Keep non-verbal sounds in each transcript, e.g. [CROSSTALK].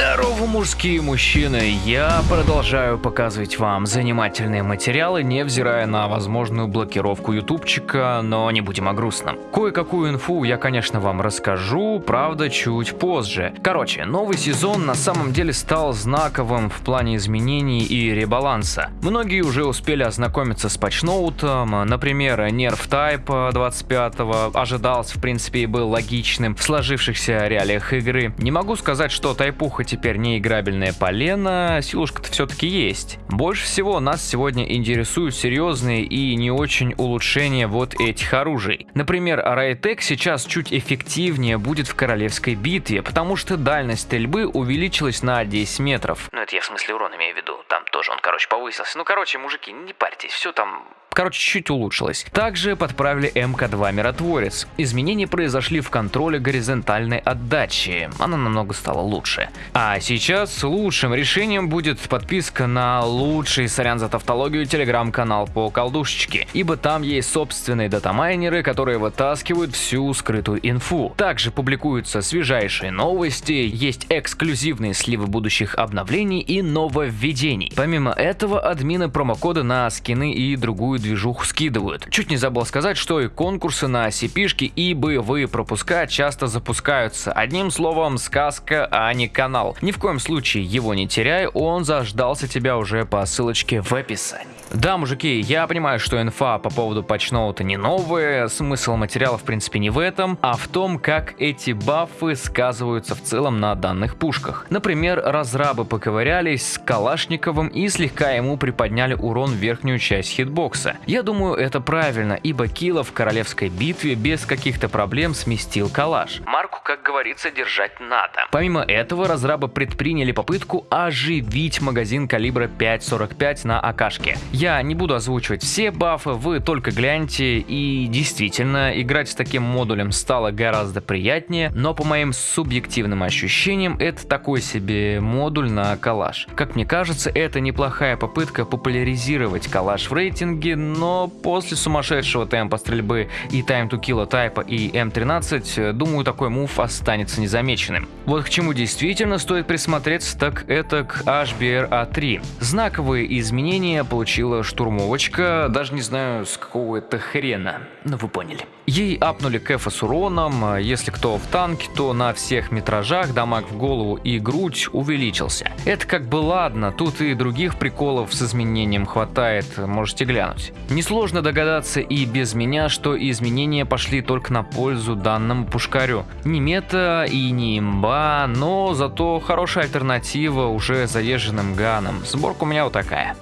Здорово, мужские мужчины! Я продолжаю показывать вам занимательные материалы, невзирая на возможную блокировку ютубчика, но не будем о грустном. Кое-какую инфу я, конечно, вам расскажу, правда, чуть позже. Короче, новый сезон на самом деле стал знаковым в плане изменений и ребаланса. Многие уже успели ознакомиться с патчноутом, например, Nerf Type 25 ожидался, в принципе, и был логичным в сложившихся реалиях игры. Не могу сказать, что тайпуха теперь не играбельная полена, силушка-то все-таки есть. Больше всего нас сегодня интересуют серьезные и не очень улучшения вот этих оружий. Например, Райтек сейчас чуть эффективнее будет в королевской битве, потому что дальность стрельбы увеличилась на 10 метров. Ну это я в смысле урон имею в виду, там тоже он, короче, повысился. Ну короче, мужики, не парьтесь, все там короче, чуть улучшилось. Также подправили МК2 Миротворец. Изменения произошли в контроле горизонтальной отдачи, она намного стала лучше. А сейчас лучшим решением будет подписка на лучший, сорян за тавтологию, телеграм-канал по колдушечке, ибо там есть собственные датамайнеры, которые вытаскивают всю скрытую инфу. Также публикуются свежайшие новости, есть эксклюзивные сливы будущих обновлений и нововведений. Помимо этого, админы промокоды на скины и другую движуху скидывают. Чуть не забыл сказать, что и конкурсы на cp и боевые пропуска часто запускаются. Одним словом, сказка, а не канал. Ни в коем случае его не теряй, он заждался тебя уже по ссылочке в описании. Да, мужики, я понимаю, что инфа по поводу патчноута не новая, смысл материала в принципе не в этом, а в том, как эти бафы сказываются в целом на данных пушках. Например, разрабы поковырялись с Калашниковым и слегка ему приподняли урон в верхнюю часть хитбокса. Я думаю, это правильно, ибо Килла в королевской битве без каких-то проблем сместил калаш. Марку, как говорится, держать надо. Помимо этого, разрабы предприняли попытку оживить магазин калибра 5.45 на АКшке. Я не буду озвучивать все бафы, вы только гляньте, и действительно, играть с таким модулем стало гораздо приятнее, но по моим субъективным ощущениям, это такой себе модуль на калаш. Как мне кажется, это неплохая попытка популяризировать калаш в рейтинге, но после сумасшедшего темпа стрельбы и time to kill тайпа и М13, думаю, такой мув останется незамеченным. Вот к чему действительно стоит присмотреться, так это к HBR-A3. Знаковые изменения получила штурмовочка, даже не знаю с какого это хрена, но вы поняли. Ей апнули кэфа с уроном, если кто в танке, то на всех метражах дамаг в голову и грудь увеличился. Это как бы ладно, тут и других приколов с изменением хватает, можете глянуть. Несложно догадаться и без меня, что изменения пошли только на пользу данному пушкарю. Не мета и не имба, но зато хорошая альтернатива уже заезженным ганам. Сборка у меня вот такая.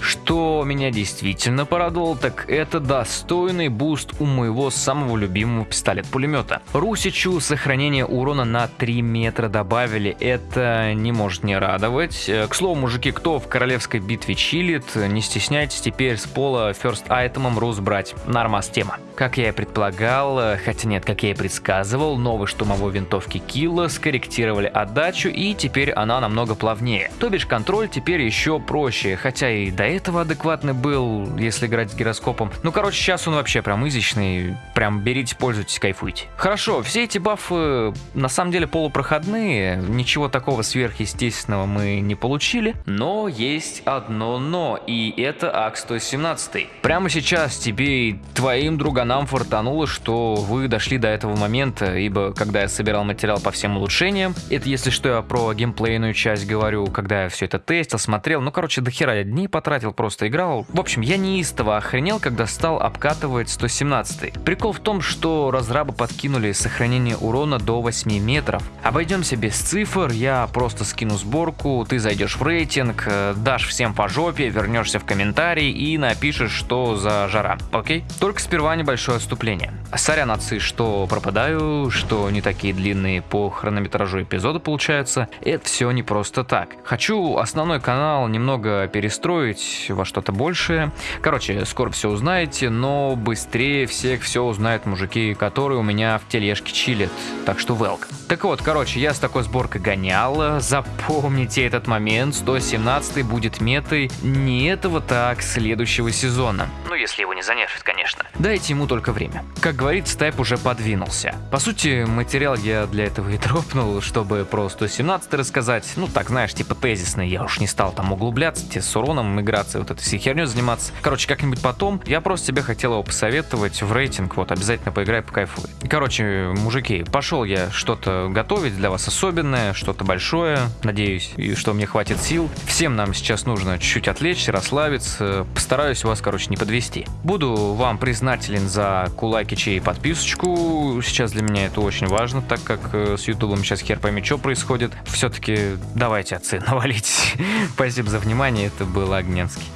Что меня действительно порадовало, так это достойный буст у моего самого любимого пистолет-пулемета. Русичу сохранение урона на 3 метра добавили, это не может не радовать. Э, к слову, мужики, кто в королевской битве чилит, не стесняйтесь теперь с пола first item ом рус брать. Нормас тема. Как я и предполагал, э, хотя нет, как я и предсказывал, новой штурмовой винтовки Килла скорректировали отдачу и теперь она намного плавнее. То бишь контроль теперь еще проще, хотя и до этого адекватный был, если играть с гироскопом. Ну, короче, сейчас он вообще прям изичный. Прям берите, пользуйтесь, кайфуйте. Хорошо, все эти бафы на самом деле полупроходные. Ничего такого сверхъестественного мы не получили. Но есть одно но, и это АК-117. Прямо сейчас тебе и твоим друганам фортануло, что вы дошли до этого момента, ибо когда я собирал материал по всем улучшениям, это если что я про геймплейную часть говорю, когда я все это тестил, смотрел, ну короче, до хера я потратил потратил, просто играл. В общем, я неистово охренел, когда стал обкатывать 117. Прикол в том, что разрабы подкинули сохранение урона до 8 метров. Обойдемся без цифр, я просто скину сборку, ты зайдешь в рейтинг, э, дашь всем по жопе, вернешься в комментарий и напишешь, что за жара, окей? Только сперва небольшое отступление. Сорян, отцы, что пропадаю, что не такие длинные по хронометражу эпизоды получаются. Это все не просто так. Хочу основной канал немного перестроить, во что-то большее. Короче, скоро все узнаете, но быстрее всех все узнают мужики, которые у меня в тележке чилят. Так что welcome. Так вот, короче, я с такой сборкой гонял. Запомните этот момент. 117 будет метой не этого так, следующего сезона. Ну, если его не занервит, конечно. Дайте ему только время. Как говорится, тайп уже подвинулся. По сути, материал я для этого и [LAUGHS] дропнул, чтобы про 117 рассказать. Ну, так, знаешь, типа тезисный. Я уж не стал там углубляться, тебе с уроном играться, вот этой всей херней заниматься. Короче, как-нибудь потом. Я просто тебе хотел его посоветовать в рейтинг. Вот, обязательно поиграй по кайфу. Короче, мужики, пошел я что-то готовить для вас особенное, что-то большое. Надеюсь, и что мне хватит сил. Всем нам сейчас нужно чуть-чуть отвлечься, расслабиться. Постараюсь вас, короче, не подвести. Буду вам признателен за кулакичи и подписочку. Сейчас для меня это очень важно, так как э, с ютубом сейчас хер пойми, что происходит. Все-таки давайте отцы [LAUGHS] навалить. Спасибо за внимание, это был Огненский.